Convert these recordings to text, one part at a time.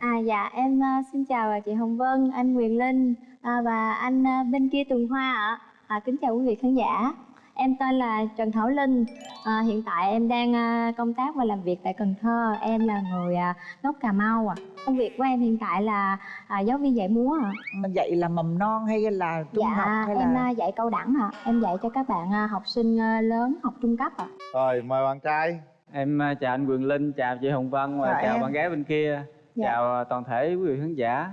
À dạ em uh, xin chào chị Hồng Vân, anh Quyền Linh à, và anh bên kia Tường Hoa ạ. À, kính chào quý vị khán giả. Em tên là Trần Thảo Linh. À, hiện tại em đang công tác và làm việc tại Cần Thơ. Em là người gốc Cà Mau ạ. À. Công việc của em hiện tại là uh, giáo viên dạy múa ạ. À. Dạy là mầm non hay là trung dạ, học hay em là dạy cao đẳng ạ. À. Em dạy cho các bạn học sinh lớn học trung cấp ạ. À. Rồi mời bạn trai. Em chào anh Quyền Linh, chào chị Hồng Vân và chào, chào bạn gái bên kia. Dạ. Chào toàn thể quý vị khán giả.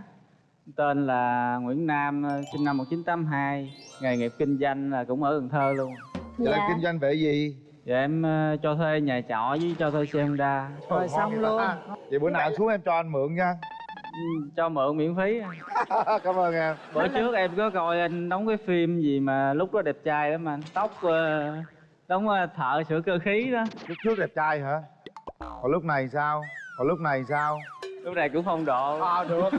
Tên là Nguyễn Nam, sinh năm 1982, nghề nghiệp kinh doanh là cũng ở Cần Thơ luôn. Dạ. Dạ. kinh doanh về gì? Dạ em cho thuê nhà trọ với cho thuê xe Honda. Rồi xong luôn. À. Vậy bữa nào xuống em cho anh mượn nha. Ừ, cho mượn miễn phí. Cảm ơn em. Bữa trước em có coi anh đóng cái phim gì mà lúc đó đẹp trai lắm anh, tóc đóng thợ sửa cơ khí đó. Lúc trước đẹp trai hả? Còn lúc này sao? Còn lúc này sao? Lúc này cũng không độ. À được.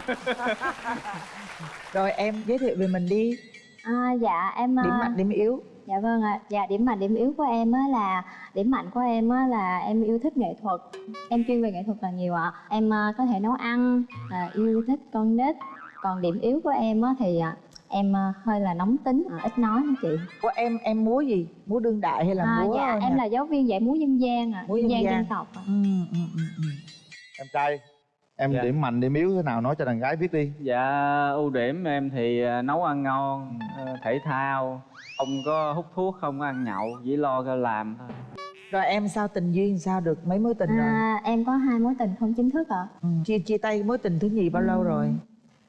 Rồi em giới thiệu về mình đi. À, Dạ em Điểm mạnh, điểm yếu. Dạ vâng ạ, dạ điểm mạnh điểm yếu của em á là Điểm mạnh của em á là em yêu thích nghệ thuật. Em chuyên về nghệ thuật là nhiều ạ. Em có thể nấu ăn, à, yêu thích con nít. Còn điểm yếu của em á thì em hơi là nóng tính ít nói nữa chị? Của em em múa gì? Múa đương đại hay là à, múa dạ em là giáo viên dạy múa dân gian à múa dân, dân gian dân tộc à. ừ, ừ, ừ, ừ. em trai em dạ. điểm mạnh điểm yếu thế nào nói cho đàn gái biết đi dạ ưu điểm em thì à, nấu ăn ngon ừ. thể thao không có hút thuốc không có ăn nhậu chỉ lo cho làm thôi rồi em sao tình duyên sao được mấy mối tình à, rồi em có hai mối tình không chính thức ạ à. ừ. chia chia tay mối tình thứ nhì bao ừ. lâu rồi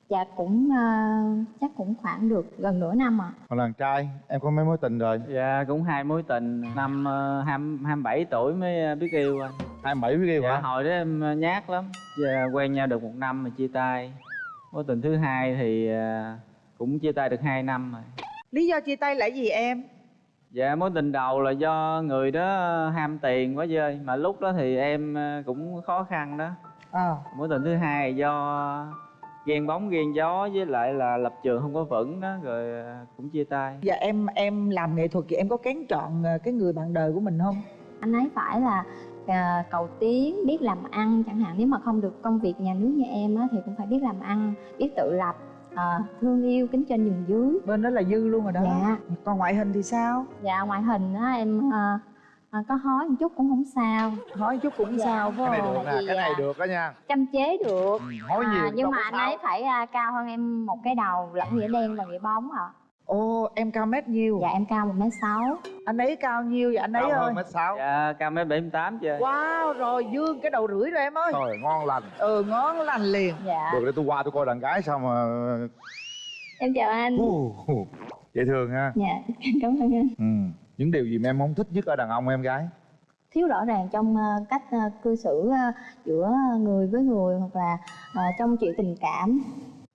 dạ cũng uh, chắc cũng khoảng được gần nửa năm ạ à. còn đàn trai em có mấy mối tình rồi dạ cũng hai mối tình năm uh, hai bảy tuổi mới biết yêu anh hai bảy yêu dạ, hả? hồi đó em nhát lắm. Giờ quen nhau được một năm mà chia tay. Mối tình thứ hai thì uh, cũng chia tay được hai năm rồi. Lý do chia tay là gì em? Dạ mối tình đầu là do người đó ham tiền quá dơi. Mà lúc đó thì em cũng khó khăn đó. À. mối tình thứ hai do ghen bóng ghen gió với lại là lập trường không có vững đó rồi cũng chia tay. Dạ em em làm nghệ thuật thì em có kén chọn cái người bạn đời của mình không? Anh ấy phải là uh, cầu tiến biết làm ăn chẳng hạn. Nếu mà không được công việc nhà nước như em á thì cũng phải biết làm ăn biết tự lập uh, thương yêu kính trên nhường dưới. Bên đó là dư luôn rồi đó. Dạ. Còn ngoại hình thì sao? Dạ ngoại hình á em uh, à, có hói một chút cũng không sao. Hói chút cũng dạ. sao phải cái này được nè cái này được đó nha. Chăm chế được. Ừ, hói nhiều à, nhưng mà anh ấy phải uh, cao hơn em một cái đầu lẫn nghĩa đen và nghĩa bóng ạ. à. Ồ, em cao mét nhiêu? Dạ em cao một mét sáu. Anh ấy cao nhiêu vậy anh ấy cao ơi? mét sáu. Dạ cao mét bảy tám chưa? Wow, rồi dương cái đầu rưỡi rồi em ơi. Rồi ngon lành. Ừ ngon lành liền. Dạ. Được để tôi qua tôi coi đàn gái sao mà Em chào anh. Uh, dễ thương ha. Dạ, cảm ơn anh. Ừ. Những điều gì mà em không thích nhất ở đàn ông em gái? thiếu rõ ràng trong uh, cách uh, cư xử uh, giữa người với người hoặc là trong chuyện tình cảm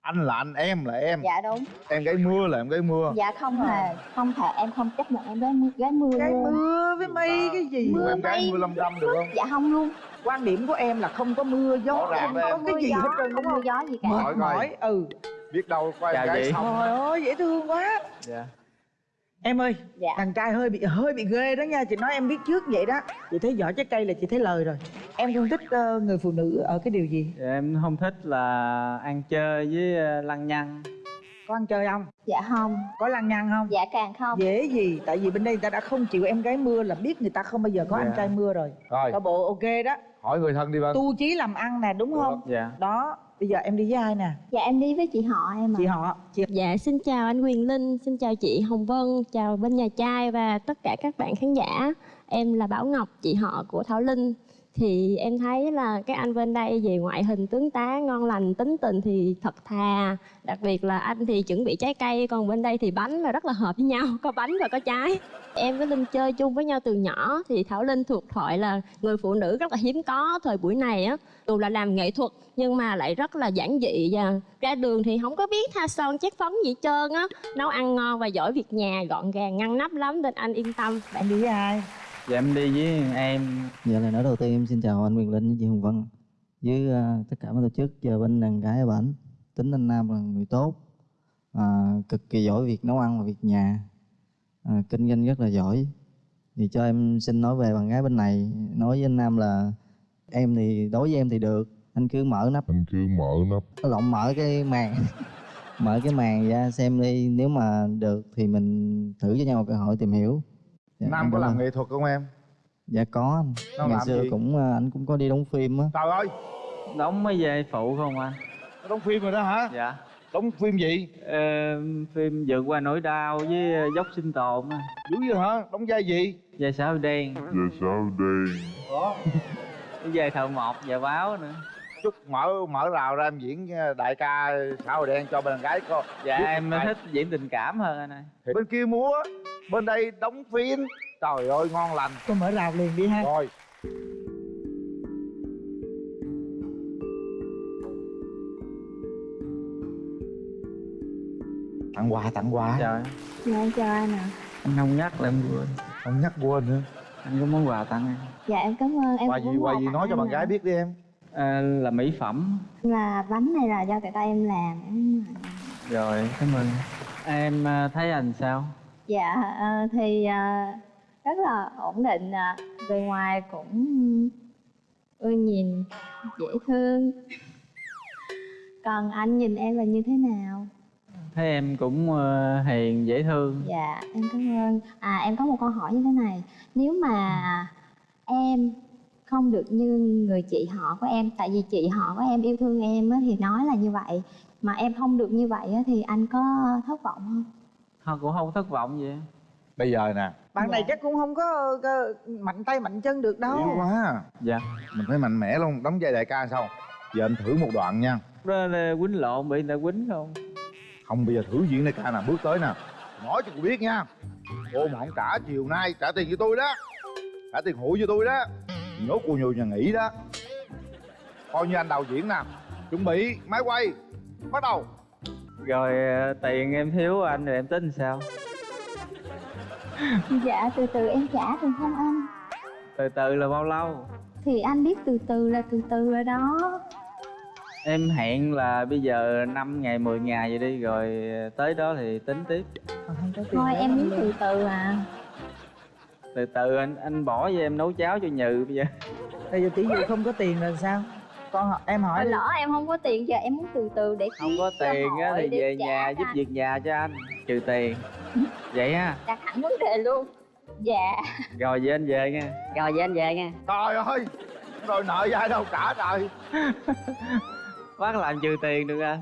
anh là anh em là em. Dạ đúng. Em gái mưa là em gái mưa. Dạ không hề không thể em không chấp nhận em gái mưa gái mưa gái luôn. mưa với mây cái gì? Mưa em gái mưa lâm đâm được không? dạ không luôn. Quan điểm của em là không có mưa gió em không có cái gì hết trơn không mưa gió gì cả. Mệt mỏi. Ừ. Biết đâu qua em gái xong. Trời ơi dễ thương quá. Dạ em ơi dạ. đàn trai hơi bị hơi bị ghê đó nha. Chị nói em biết trước vậy đó. Chị thấy vỏ trái cây là chị thấy lời rồi. Em không thích uh, người phụ nữ ở cái điều gì? Em không thích là ăn chơi với uh, lăng nhăng. Có ăn chơi không? Dạ không. Có lăng nhăng không? Dạ càng không. Dễ gì? Tại vì bên đây người ta đã không chịu em gái mưa là biết người ta không bao giờ có dạ. anh trai mưa rồi. Rồi. Có bộ ok đó. Hỏi người thân đi vâng tu chí làm ăn nè đúng không? Dạ. Đó bây giờ em đi với ai nè? Dạ em đi với chị họ em à chị họ chị... dạ xin chào anh quyền linh xin chào chị hồng vân chào bên nhà trai và tất cả các bạn khán giả. Em là bảo ngọc chị họ của thảo linh thì em thấy là cái anh bên đây về ngoại hình tướng tá, ngon lành, tính tình thì thật thà. Đặc biệt là anh thì chuẩn bị trái cây, còn bên đây thì bánh là rất là hợp với nhau, có bánh và có trái. Em với linh chơi chung với nhau từ nhỏ, thì thảo linh thuộc thoại là người phụ nữ rất là hiếm có thời buổi này á. Dù là làm nghệ thuật, nhưng mà lại rất là giản dị và ra đường thì không có biết tha son chét phấn gì trơn á. Nấu ăn ngon và giỏi việc nhà, gọn gàng, ngăn nắp lắm nên anh yên tâm. Bạn đi với ai? Dạ em đi với em. Dạ lời nói đầu tiên em xin chào anh Quyền Linh với chị Hồng Vân. Với uh, tất cả các tổ chức giờ bên đàn gái ở bản tính anh Nam là người tốt uh, cực kỳ giỏi việc nấu ăn và việc nhà uh, kinh doanh rất là giỏi. Thì cho em xin nói về bạn gái bên này nói với anh Nam là em thì đối với em thì được anh cứ mở nắp. Anh cứ mở nắp. Lộn mở cái màn mở cái màn ra xem đi nếu mà được thì mình thử cho nhau một cơ hội tìm hiểu Dạ, nam có làm nghệ thuật không em? Dạ có anh. Nó ngày xưa gì? cũng ờ, anh cũng có đi đóng phim á. Trời ơi! Đóng mấy vai phụ không anh? Đóng phim rồi đó hả? Dạ. Đóng phim gì? Ờ, phim vượt qua nỗi đau với ờ, dốc sinh tồn á. Dữ vậy hả? Đóng vai gì? Vai sao đen. Về sao đây cái vai thợ mộc và báo nữa chút mở mở rào ra em diễn ờ, đại ca xã hội đen cho bên gái coi dạ Biết em thích diễn tình cảm hơn anh ơi. Thì bên kia múa bên đây đóng phim trời ơi ngon lành. Tôi mở rào liền đi ha. Rồi. Tặng quà tặng quà. Trời dạ em chào anh ạ. Anh không nhắc là em quên. Không nhắc quên nữa. Anh có món quà tặng em dạ em cảm ơn em quà gì quà gì nói cho bạn gái biết đi em à, là mỹ phẩm. Là bánh này là do tại tay em làm rồi cảm ơn. Em à, thấy anh sao? Dạ ờ, thì ờ, rất là ổn định bề ngoài cũng ưa nhìn dễ thương. Còn anh nhìn em là như thế nào? Thấy em cũng hiền dễ thương. Dạ em cảm ơn. À em có một câu hỏi như thế này. Nếu mà em không được như người chị họ của em. Tại vì chị họ của em yêu thương em á, thì nói là như vậy. Mà em không được như vậy á, thì anh có thất vọng không? Họ cũng không thất vọng gì. Bây giờ nè. Bạn này Dạ. chắc cũng không có, có mạnh tay mạnh chân được đâu. Yếu quá. Dạ. Mình phải mạnh mẽ luôn đóng vai đại ca sao giờ anh thử một đoạn nha. Đó là quýnh lộn bị người ta quýnh không? Không bây giờ thử diễn đại ca nè bước tới nè. Nói cho cô biết nha. Cô mà không trả chiều nay trả tiền cho tôi đó. Trả tiền hụi cho tôi đó nhốt cô nhiều nhà nghỉ đó. Coi như anh đầu diễn nè. Chuẩn bị máy quay. Bắt đầu. Rồi ờ, tiền em thiếu anh rồi em tính sao? Dạ từ từ em trả được không anh? Từ từ là bao lâu? Thì anh biết từ từ là từ từ rồi đó. Em hẹn là bây giờ 5 ngày 10 ngày vậy đi rồi tới đó thì tính tiếp. Còn không có thôi em luôn. từ từ à từ từ anh anh bỏ cho em nấu cháo cho nhừ bây giờ. Bây giờ tỷ dụ không có tiền là sao? Con em hỏi lỡ em không có tiền giờ em muốn từ từ để không có tiền á thì về nhà cho giúp anh. việc nhà cho anh trừ tiền. Vậy ha đặt hẳn vấn đề luôn. Dạ. Rồi về anh về nha. Rồi vậy anh về nha. Trời ơi rồi nợ ai đâu trả trời. Bác làm trừ tiền được anh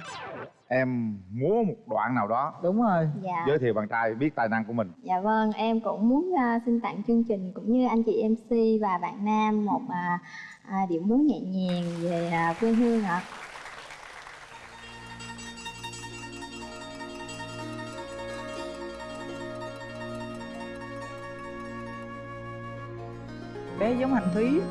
em múa một đoạn nào đó. Đúng rồi. Dạ. Giới thiệu bạn trai biết tài năng của mình. Dạ vâng em cũng muốn à, xin tặng chương trình cũng như anh chị mc và bạn nam một à, à, điệu múa nhẹ nhàng về à, quê hương ạ. Bé giống hành thúy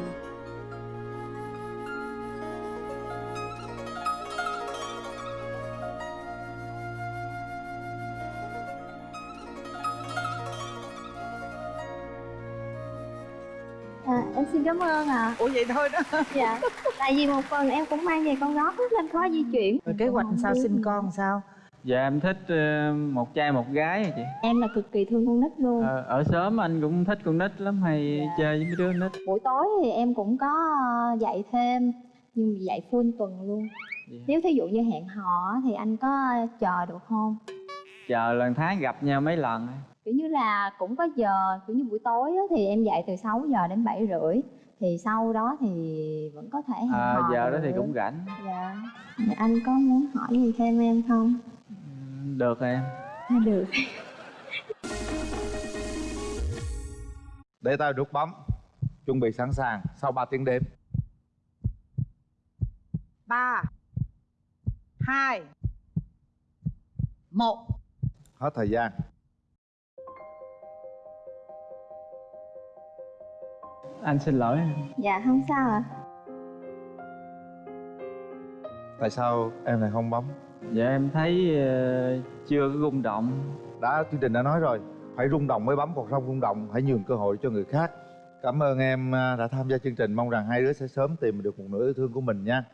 em xin cảm ơn ạ. Ủa vậy thôi đó. Dạ tại vì một phần em cũng mang về con gót rất nên khó di chuyển. Rồi kế hoạch sao sinh con sao? Dạ em thích ờ, một trai một gái à chị? Em là cực kỳ thương con nít luôn. Ờ, ở sớm anh cũng thích con nít lắm hay Dạ. chơi với mấy đứa nít? Buổi tối thì em cũng có ờ, dạy thêm nhưng dạy full tuần luôn. Dạ. nếu thí dụ như hẹn hò thì anh có chờ được không? Chờ lần tháng gặp nhau mấy lần. Kiểu như là cũng có giờ kiểu như buổi tối á, thì em dạy từ 6 giờ đến 7 rưỡi thì sau đó thì vẫn có thể hẹn à, hò giờ đó thì cũng rảnh. Dạ. Thì anh có muốn hỏi gì thêm em không? Ừ, được em. À, được. Để tay nút bấm. Chuẩn bị sẵn sàng sau 3 tiếng đêm ba hai một. Hết thời gian anh xin lỗi. Dạ không sao ạ. Tại sao em lại không bấm? Dạ em thấy ờ, chưa có rung động. Đã chương trình đã nói rồi. Phải rung động mới bấm còn không rung động hãy nhường cơ hội cho người khác. Cảm ơn em à, đã tham gia chương trình. Mong rằng hai đứa sẽ sớm tìm được một nửa yêu thương của mình nha